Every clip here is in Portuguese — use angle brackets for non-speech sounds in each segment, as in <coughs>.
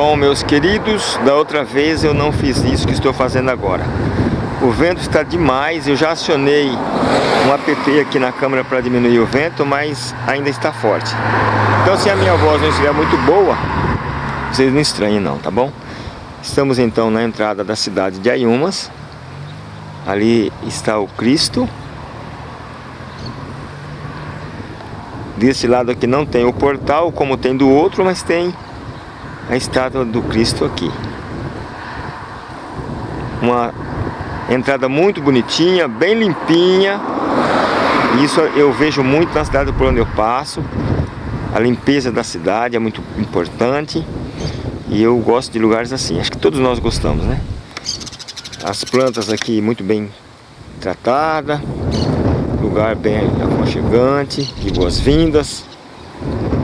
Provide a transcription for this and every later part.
Bom, meus queridos, da outra vez eu não fiz isso que estou fazendo agora. O vento está demais, eu já acionei um app aqui na câmera para diminuir o vento, mas ainda está forte. Então se a minha voz não estiver muito boa, vocês não estranhem não, tá bom? Estamos então na entrada da cidade de Ayumas. Ali está o Cristo. Desse lado aqui não tem o portal como tem do outro, mas tem a estátua do Cristo aqui. Uma entrada muito bonitinha, bem limpinha. Isso eu vejo muito na cidade por onde eu passo. A limpeza da cidade é muito importante. E eu gosto de lugares assim. Acho que todos nós gostamos, né? As plantas aqui muito bem tratadas. Lugar bem aconchegante. De boas-vindas.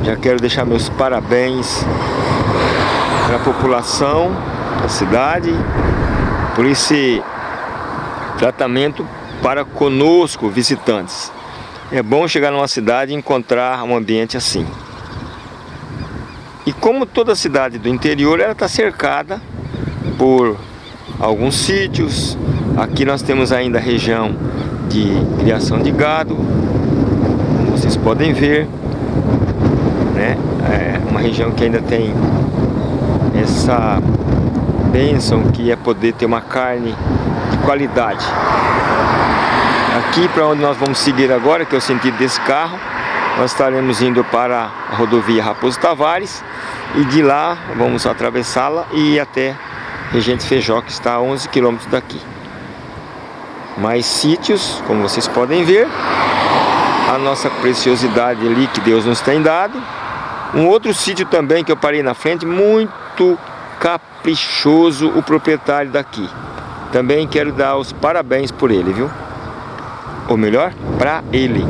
Já quero deixar meus parabéns para a população da cidade por esse tratamento para conosco, visitantes. É bom chegar numa cidade e encontrar um ambiente assim. E como toda cidade do interior, ela está cercada por alguns sítios. Aqui nós temos ainda a região de criação de gado, como vocês podem ver. Né? É uma região que ainda tem essa bênção que é poder ter uma carne de qualidade. Aqui para onde nós vamos seguir agora, que é o sentido desse carro, nós estaremos indo para a rodovia Raposo Tavares e de lá vamos atravessá-la e ir até Regente Feijó, que está a 11 quilômetros daqui. Mais sítios, como vocês podem ver, a nossa preciosidade ali que Deus nos tem dado. Um outro sítio também que eu parei na frente, muito caprichoso o proprietário daqui. Também quero dar os parabéns por ele, viu? Ou melhor, para ele.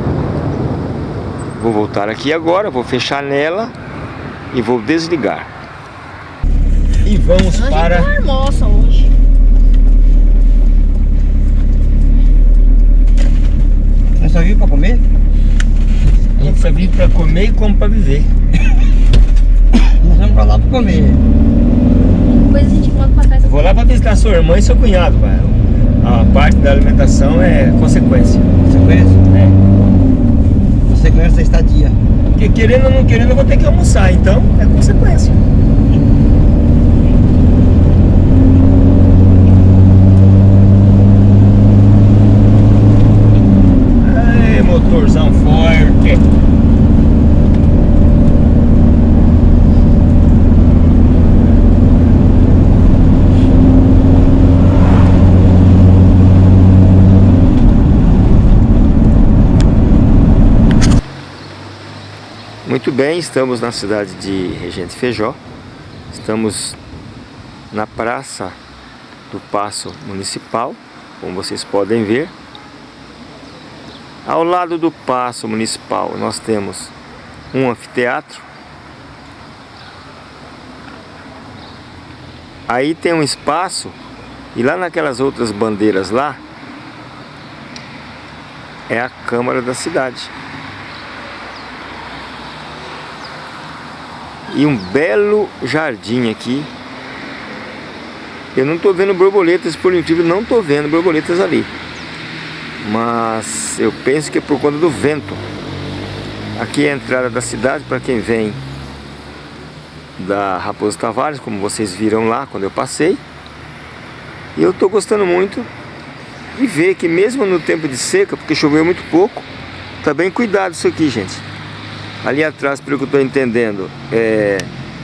Vou voltar aqui agora, vou fechar nela e vou desligar. E vamos a para... Almoça hoje. Nós só vimos para comer? A gente só vive para comer e come para viver. <laughs> Vamos para lá para comer. Depois a gente volta trás. Eu vou lá para visitar sua irmã e seu cunhado, pai. A parte da alimentação é consequência. Sequência? É. Sequência da estadia. Porque querendo ou não querendo eu vou ter que almoçar, então é consequência. Muito bem, estamos na cidade de Regente Feijó. Estamos na praça do Paço Municipal, como vocês podem ver. Ao lado do Paço Municipal nós temos um anfiteatro. Aí tem um espaço e lá naquelas outras bandeiras lá é a Câmara da cidade. E um belo jardim aqui. Eu não estou vendo borboletas, por incrível, não estou vendo borboletas ali. Mas eu penso que é por conta do vento. Aqui é a entrada da cidade para quem vem da Raposo Tavares, como vocês viram lá quando eu passei. E eu estou gostando muito de ver que mesmo no tempo de seca, porque choveu muito pouco, tá bem cuidado isso aqui, gente. Ali atrás, pelo que eu estou entendendo, é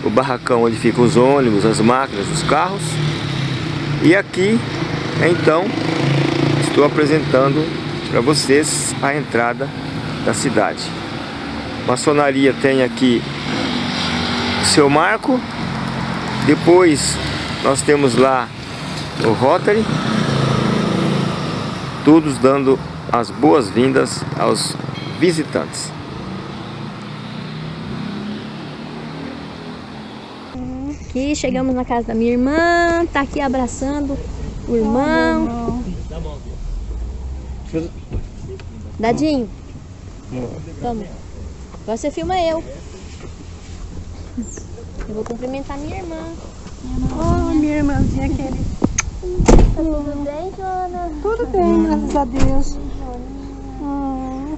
o barracão onde ficam os ônibus, as máquinas, os carros. E aqui, então, estou apresentando para vocês a entrada da cidade. Maçonaria tem aqui o seu marco. Depois nós temos lá o Rotary. Todos dando as boas-vindas aos visitantes. Aqui chegamos na casa da minha irmã, tá aqui abraçando o irmão. Dadinho. Toma. Agora você filma eu. Eu vou cumprimentar minha irmã. Oh, minha irmãzinha querida. Tá tudo bem, Jona? Tudo bem, graças a Deus. Oh.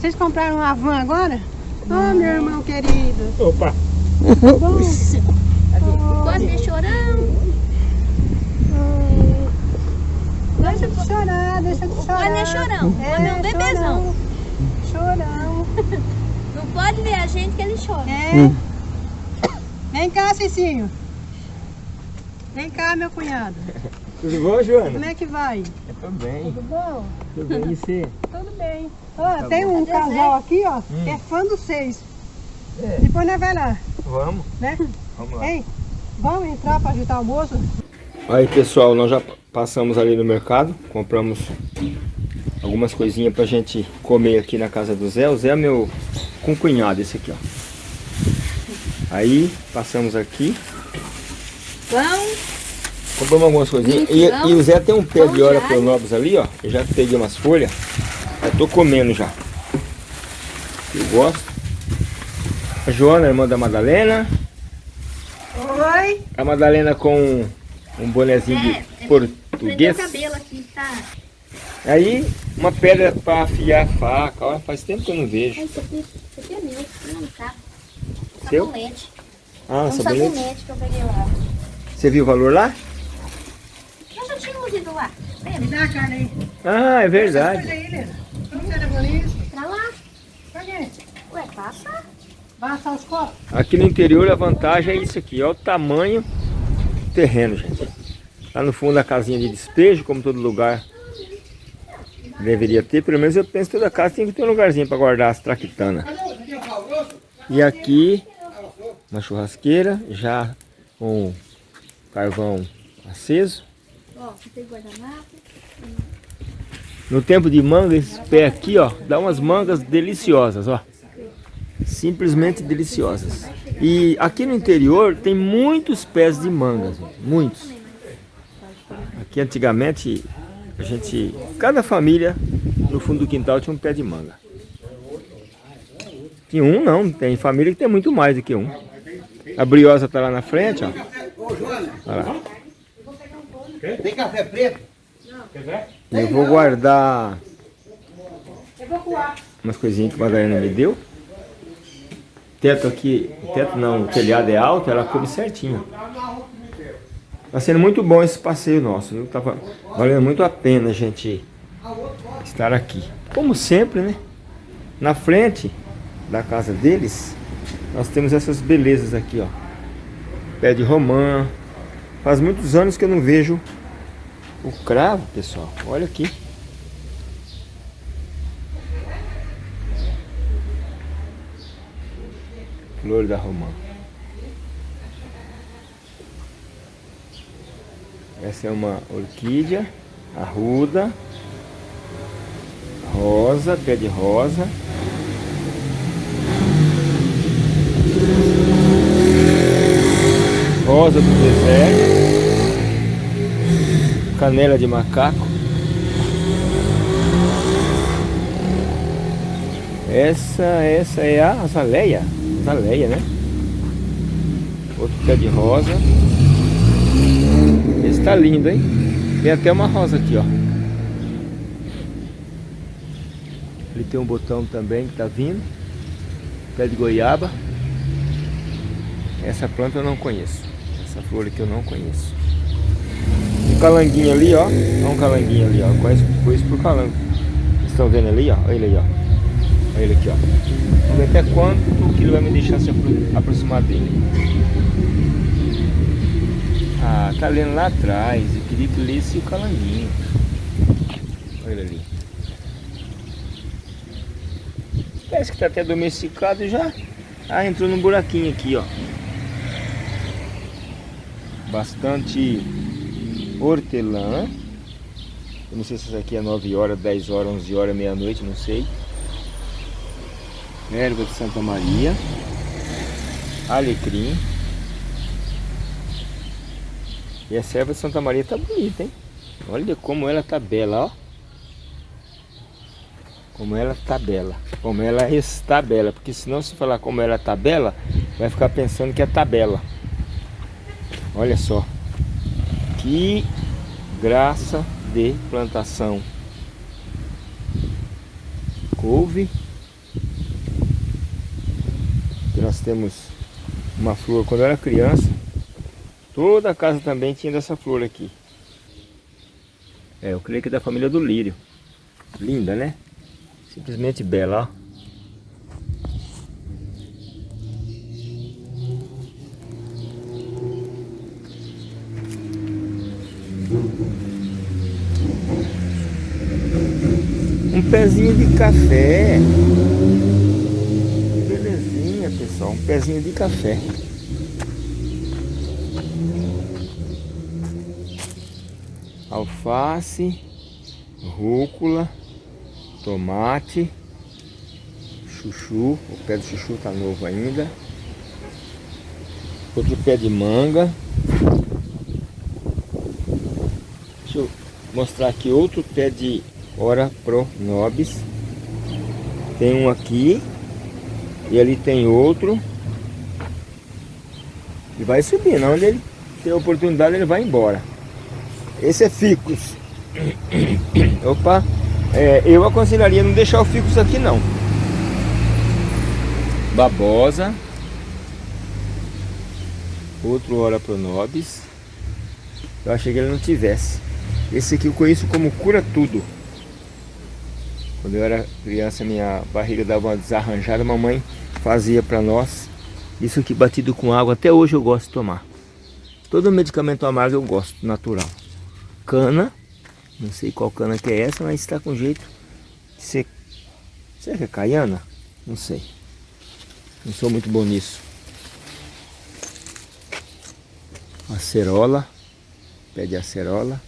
Vocês compraram uma van agora? Oh, meu irmão querido. Opa! Bom, Pode ver chorando. deixa de chorar, deixa de chorar. Olha, chorão. Olha, é um bebezão. Chorão. <laughs> Não pode ver a gente que ele chora. É. Vem cá, Cicinho. Vem cá, meu cunhado. Tudo bom, Joana? Como é que vai? Eu tô bem. Tudo bom? Tudo bem, e você? Tudo bem. Ó, tem um casal aqui, ó, que é fã dos seis. É. Depois nós vai lá, Vamos, né? vamos lá. Ei, vamos entrar para ajudar o almoço? Aí pessoal, nós já passamos ali no mercado, compramos algumas coisinhas pra gente comer aqui na casa do Zé. O Zé é meu cunhado, esse aqui, ó. Aí passamos aqui, Pão. compramos algumas coisinhas. E, e o Zé tem um pé de hora pelo Nobres ali, ó. Eu já peguei umas folhas, já tô comendo já. Eu gosto. A Joana, irmã da Madalena. Oi. A Madalena com um bonezinho de Prendeu português. cabelo aqui, tá? Aí, uma pedra para afiar a faca. Olha, faz tempo que eu não vejo. Isso aqui, é meu. Não, tá. Seu? Sabonete. Ah, É um sabonete. sabonete que eu peguei lá. Você viu o valor lá? Eu já tinha ido lá. Me dá a carne aí. Ah, é verdade. aí? Pra lá. Pra quê? Ué, passa. Vai assar os copos? Aqui no interior a vantagem é isso aqui. Olha o tamanho do terreno, gente. Lá no fundo a casinha de despejo, como todo lugar deveria ter. Pelo menos eu penso que toda casa tem que ter um lugarzinho para guardar as traquitanas. E aqui, uma churrasqueira, já com carvão aceso. Ó, aqui tem guardanapo. No tempo de manga, esse pé aqui, ó, dá umas mangas deliciosas, ó. Simplesmente deliciosas. E aqui no interior tem muitos pés de mangas, ó, muitos. Aqui antigamente, a gente, cada família no fundo do quintal tinha um pé de manga. Tinha um não, tem família que tem muito mais do que um. A briosa tá lá na frente, ó. Olha lá. Tem café preto? Eu vou guardar umas coisinhas que a Madalena me deu. Teto aqui, teto não, o telhado é alto, ela coube certinho. Tá sendo muito bom esse passeio nosso, viu? Tá va- valendo muito a pena a gente estar aqui. Como sempre, né? Na frente da casa deles, nós temos essas belezas aqui, ó. Pé de romã. Faz muitos anos que eu não vejo o cravo, pessoal. Olha aqui. Flor da romã. Essa é uma orquídea arruda, rosa, pé de rosa. Rosa do deserto. Canela de macaco. Essa, essa é a azaleia. Azaleia, né? Outro pé de rosa. Esse tá lindo, hein? Tem até uma rosa aqui, ó. Ele tem um botão também que tá vindo. Pé de goiaba. Essa planta eu não conheço. Essa flor aqui eu não conheço. Um calanguinho ali, ó. Olha um calanguinho ali, ó. Eu Conheço, conheço por calango. Vocês estão vendo ali, ó? Olha ele aí, ó. Olha ele aqui, ó. Vamos ver até quanto que ele vai me deixar se apro- aproximar dele. Ah, tá lendo lá atrás. Eu queria que lesse o calanguinho. Olha ele ali. Parece que tá até domesticado já. Ah, entrou num buraquinho aqui, ó. Bastante hortelã. Eu não sei se isso aqui é 9 horas, 10 horas, 11 horas, meia-noite, não sei. Erva de Santa Maria. Alecrim. E essa erva de Santa Maria tá bonita, hein? Olha como ela tá bela, ó. Como ela tá bela. Como ela está bela. Porque senão se falar como ela tá bela, vai ficar pensando que é tabela. Olha só. Que graça de plantação. Couve. Aqui nós temos uma flor. Quando eu era criança, toda a casa também tinha dessa flor aqui. É, eu creio que é da família do lírio. Linda, né? Simplesmente bela, ó. Um pezinho de café. Pessoal. Um pezinho de café. Alface, rúcula, tomate, chuchu. O pé do chuchu tá novo ainda. Outro pé de manga. Deixa eu mostrar aqui outro pé de Ora Pro Nobis. Tem um aqui. E ali tem outro. E vai subindo. Onde ele tem oportunidade, ele vai embora. Esse é ficus. <coughs> Opa. É, eu aconselharia não deixar o ficus aqui não. Babosa. Outro Ora Pro Nobis. Eu achei que ele não tivesse. Esse aqui eu conheço como cura tudo. Quando eu era criança, minha barriga dava uma desarranjada, mamãe fazia para nós. Isso aqui batido com água, até hoje eu gosto de tomar. Todo medicamento amargo eu gosto, natural. Cana, não sei qual cana que é essa, mas está com jeito de ser... Será que é caiana? Não sei. Não sou muito bom nisso. Acerola, pé de acerola.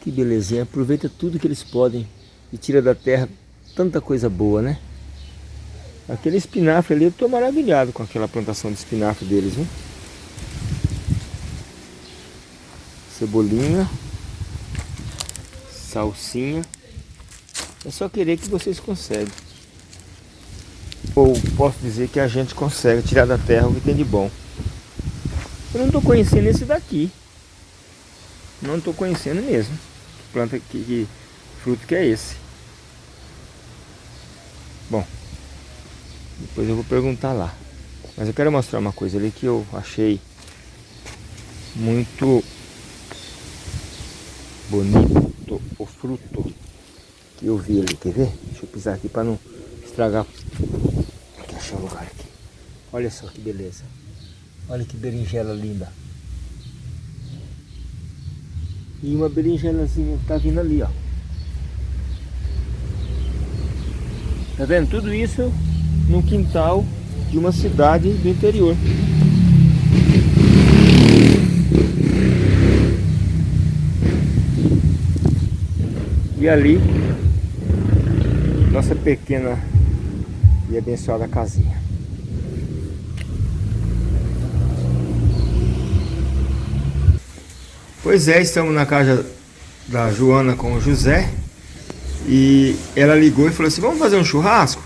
Que belezinha, aproveita tudo que eles podem e tira da terra tanta coisa boa, né? Aquele espinafre ali, eu estou maravilhado com aquela plantação de espinafre deles, viu? Cebolinha, salsinha. É só querer que vocês conseguem. Ou posso dizer que a gente consegue tirar da terra o que tem de bom. Eu não estou conhecendo esse daqui. Não estou conhecendo mesmo planta que, que fruto que é esse. Bom, depois eu vou perguntar lá. Mas eu quero mostrar uma coisa ali que eu achei muito bonito o fruto que eu vi ali. Quer ver? Deixa eu pisar aqui para não estragar. Achar um lugar aqui. Olha só que beleza. Olha que berinjela linda. E uma berinjelazinha tá vindo ali, ó. Tá vendo? Tudo isso no quintal de uma cidade do interior. E ali, nossa pequena e abençoada casinha. Pois é, estamos na casa da Joana com o José e ela ligou e falou assim, vamos fazer um churrasco?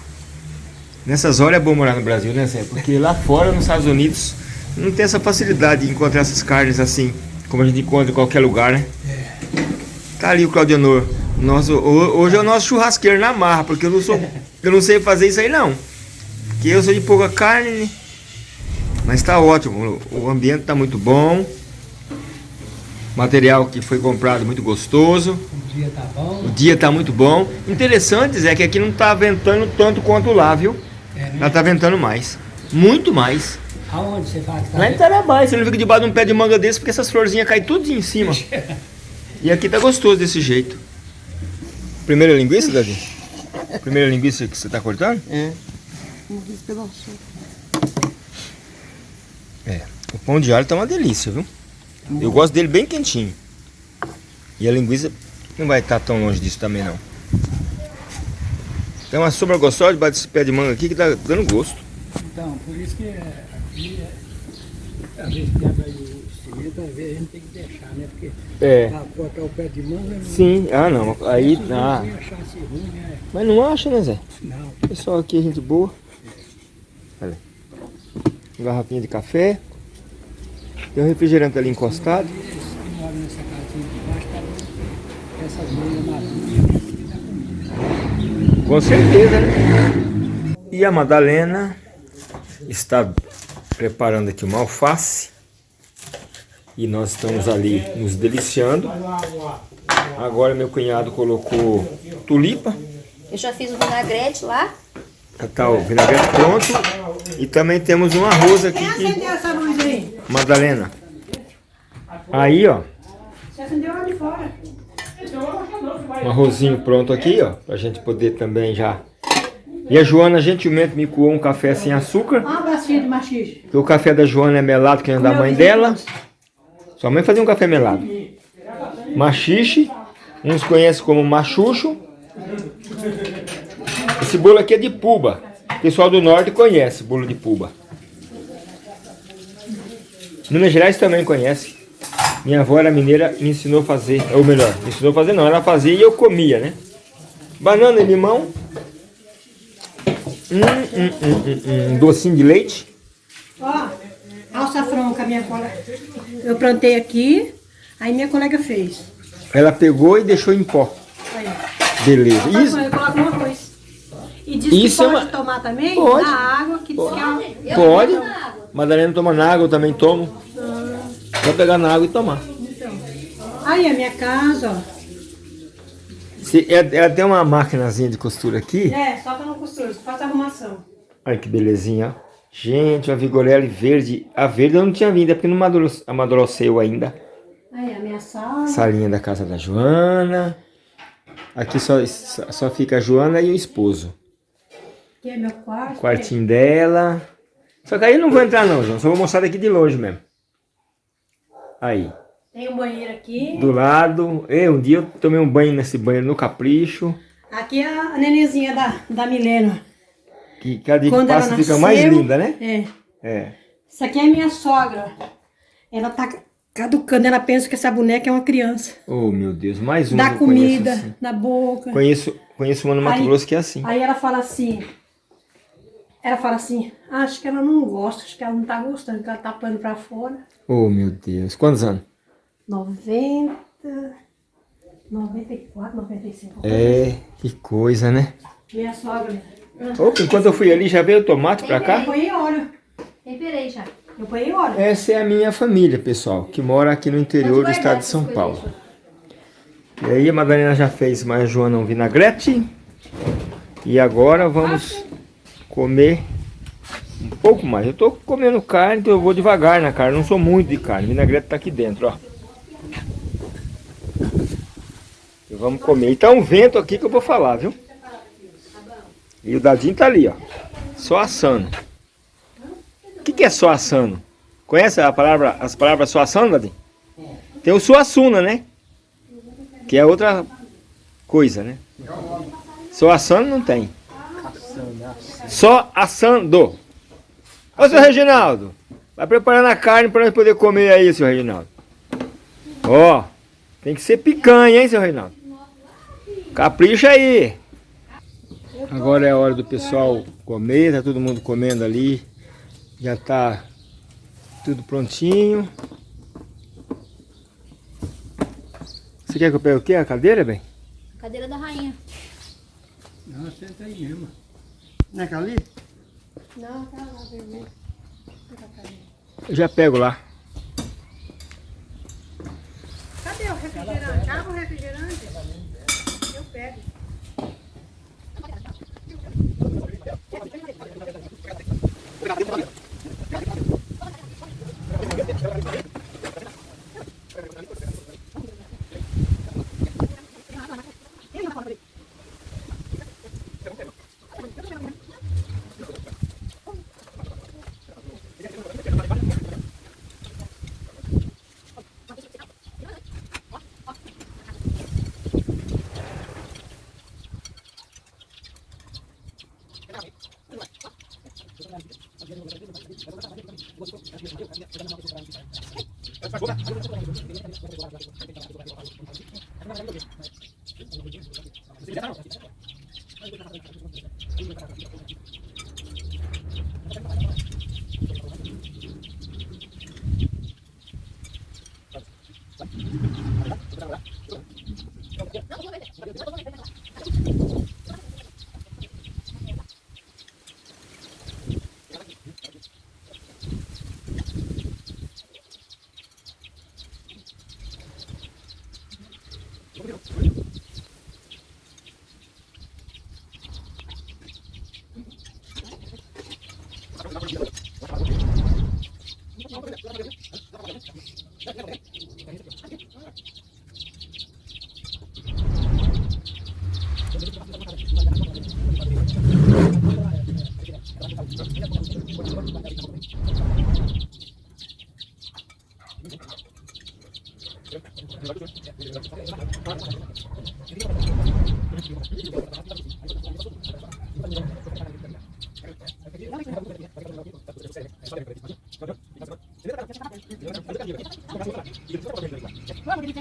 Nessas horas é bom morar no Brasil, né Zé? Porque lá fora, nos Estados Unidos, não tem essa facilidade de encontrar essas carnes assim, como a gente encontra em qualquer lugar, né? Tá ali o Claudionor. Nosso, hoje é o nosso churrasqueiro na marra, porque eu não sou. Eu não sei fazer isso aí não. Porque eu sou de pouca carne, mas tá ótimo. O ambiente tá muito bom. Material que foi comprado muito gostoso. O dia tá bom. O dia tá muito bom. Interessante é que aqui não tá ventando tanto quanto lá, viu? É, né? Lá tá ventando mais. Muito mais. Aonde você fala que tá Lá em Tarabá, você não fica debaixo de um pé de manga desse porque essas florzinhas caem tudo em cima. <laughs> e aqui tá gostoso desse jeito. Primeira linguiça, Davi? Primeira linguiça que você tá cortando? É. É. O pão de alho tá uma delícia, viu? Eu gosto dele bem quentinho. E a linguiça não vai estar tão longe disso também não. Tem uma sombra gostosa debaixo desse pé de manga aqui que tá dando gosto. Então, por isso que aqui, é, às vezes quebra o cimento, às vezes a gente tem que deixar, né? Porque É. pra cortar o pé de manga... não- Sim, ah não, aí ah. achasse ruim, né? Mas não acha, né Zé? Não. Pessoal aqui é gente boa. Olha. Garrafinha de café. Tem um refrigerante ali encostado. Com certeza, né? E a Madalena está preparando aqui uma alface. E nós estamos ali nos deliciando. Agora meu cunhado colocou tulipa. Eu já fiz o vinagrete lá. Tá o vinagrete pronto. E também temos um arroz aqui. Quem Que... acendeu essa luz aí? Madalena. Aí, ó. Um arrozinho pronto aqui, ó. Pra gente poder também já... E a Joana gentilmente me coou um café sem açúcar. Um abraço, filho de machixe. Porque o café da Joana é melado que o da mãe dela. Sua mãe fazia um café melado. Machixe. Uns conhecem como machucho. Esse bolo aqui é de puba. O pessoal do norte conhece bolo de puba. Minas Gerais também conhece. Minha avó era mineira me ensinou a fazer. Ou melhor, me ensinou a fazer não. Ela fazia e eu comia, né? Banana e limão. Hum, hum, hum, hum, hum. Docinho de leite. Ó, alçafrão que a minha colega... Eu plantei aqui, aí minha colega fez. Ela pegou e deixou em pó. Aí, Beleza. ó. Isso, Eu coloco no arroz. E diz Isso que é pode uma- tomar também Pode. na água, que diz que é... pode. Madalena toma na água, eu também tomo. Só pegar na água e tomar. Aí a minha casa, ó. Se, ela, ela tem uma maquinazinha de costura aqui. É, só que não costuro, só faço arrumação. Olha que belezinha, ó. Gente, a Vigorelli verde. A verde eu não tinha vindo, é porque não amadurece- amadureceu ainda. Aí a minha sala. Salinha da casa da Joana. Aqui só, só fica a Joana e o esposo. Aqui é meu quarto. Quartinho dela. Só que aí eu não vou entrar não, João. Só vou mostrar daqui de longe mesmo. Aí. Tem um banheiro aqui. Do lado. Eu, um dia eu tomei um banho nesse banheiro no Capricho. Aqui é a nenenzinha da, da Milena. Que cada dia que Quando ela passa fica mais linda, né? É. É. Isso aqui é minha sogra. Ela tá caducando, ela pensa que essa boneca é uma criança. Oh, meu Deus. Mais uma Dá que comida assim. na boca. Conheço, conheço uma no Mato Grosso que é assim. Aí ela fala assim. Ela fala assim, acho que ela não gosta, acho que ela não tá gostando, que ela tá pano pra fora. Oh, meu Deus. Quantos anos? 90, 94, 95. É, que coisa, né? Minha sogra. Opa, enquanto eu fui ali, já veio o tomate pra Eu cá? ponhei óleo. Temperei já. Eu ponhei óleo. Essa é a minha família, pessoal, que mora aqui no interior do estado de São Paulo. E aí a Madalena já fez mais Joana um vinagrete. E agora vamos comer um pouco mais. Eu tô comendo carne, então eu vou devagar na carne. Não sou muito de carne. O vinagrete tá aqui dentro, ó. Vamos comer. E tá um vento aqui que eu vou falar, viu? E o dadinho tá ali, ó. Só assando. O que, que é só assando? Conhece a palavra, as palavras só assando, Dadinho? Tem o suassuna, né? Que é outra coisa, né? Só assando não tem. Só assando. Ô, seu Reginaldo, vai preparando a carne para nós poder comer aí, seu Reginaldo. Ó, tem que ser picanha, hein, seu Reginaldo? Capricha aí. Agora é a hora do pessoal comer, tá todo mundo comendo ali. Já tá tudo prontinho. Você quer que eu pegue o quê? A cadeira, bem? Cadeira da rainha. Não, senta aí mesmo. Não é aquela ali? Não, tá lá, vermelho. Eu já pego lá. Cadê o refrigerante? Abra o refrigerante. Eu pego. Obrigado. 그럼 우리 이제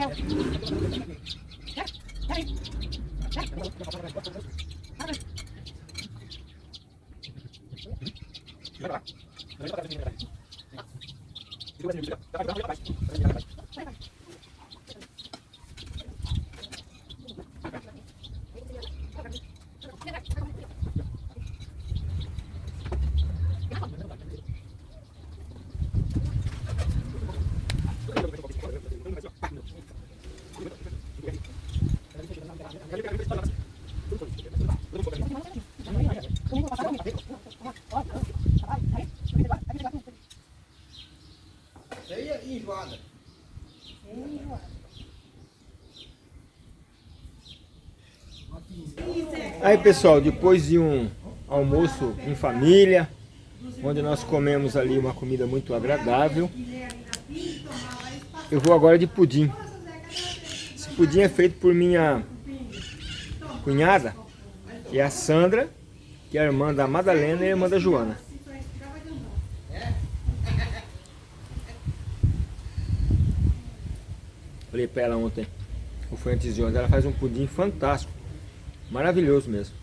Aí pessoal, depois de um almoço em família, onde nós comemos ali uma comida muito agradável, eu vou agora de pudim. Esse pudim é feito por minha cunhada, que é a Sandra, que é a irmã da Madalena e a irmã da Joana. Falei pra ela ontem, ou foi antes de ontem, ela faz um pudim fantástico. Maravilhoso mesmo.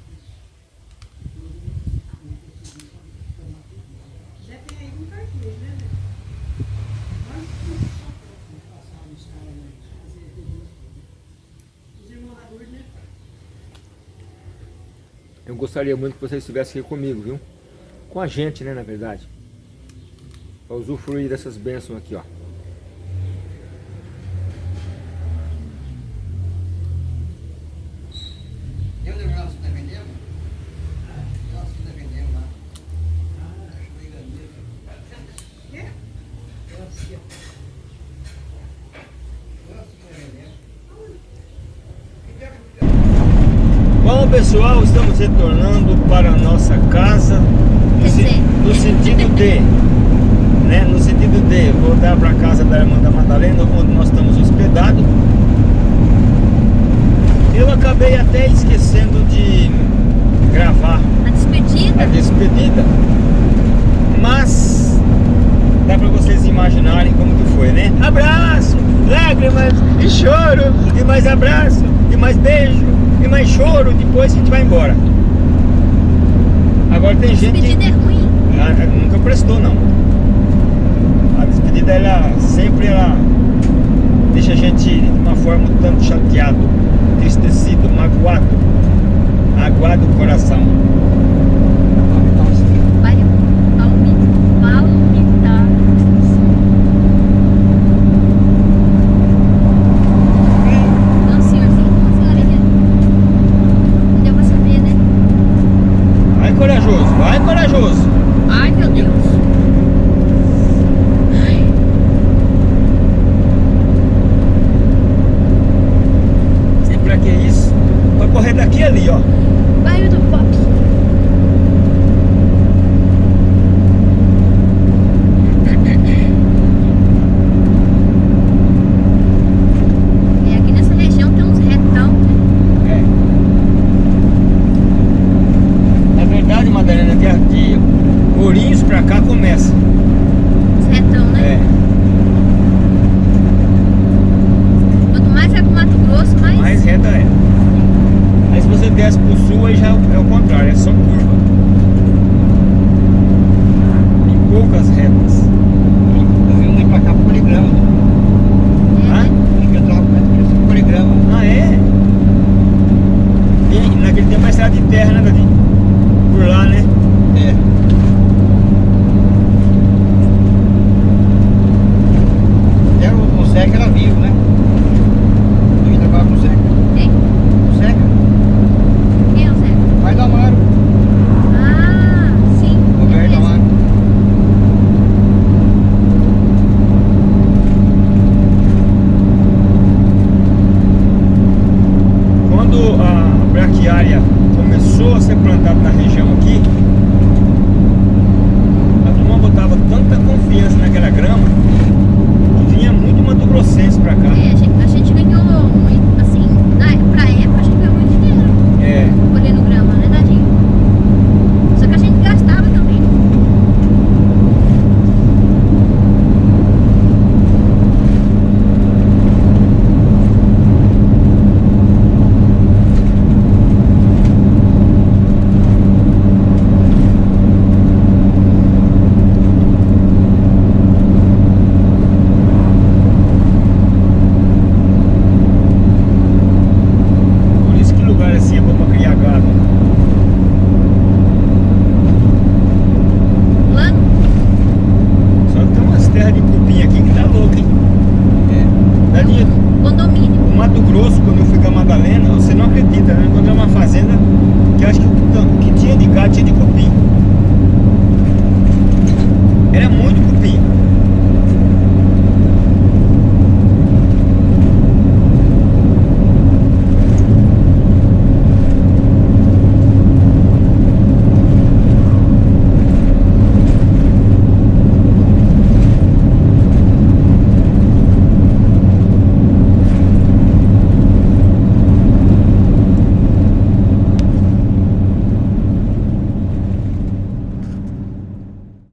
Eu gostaria muito que vocês estivessem aqui comigo, viu? Com a gente, né, na verdade. Para usufruir dessas bênçãos aqui, ó. Eu lembro nós se defendemos? Nós se defendemos lá. Bom pessoal, estamos retornando para a nossa casa no, se- no sentido de, né, no sentido de voltar para a casa da irmã da Madalena, onde nós estamos hospedados. Eu acabei até esquecendo de gravar A despedida? a despedida, mas dá para vocês imaginarem como que foi, né? Abraço, lágrimas e choro, e mais abraço, e mais beijo, e mais choro, depois a gente vai embora. Agora tem gente Despedida é ruim. ah, ah, nunca prestou não. A despedida ela sempre ela deixa a gente de uma forma um tanto chateado, entristecido, magoado, aguado o coração.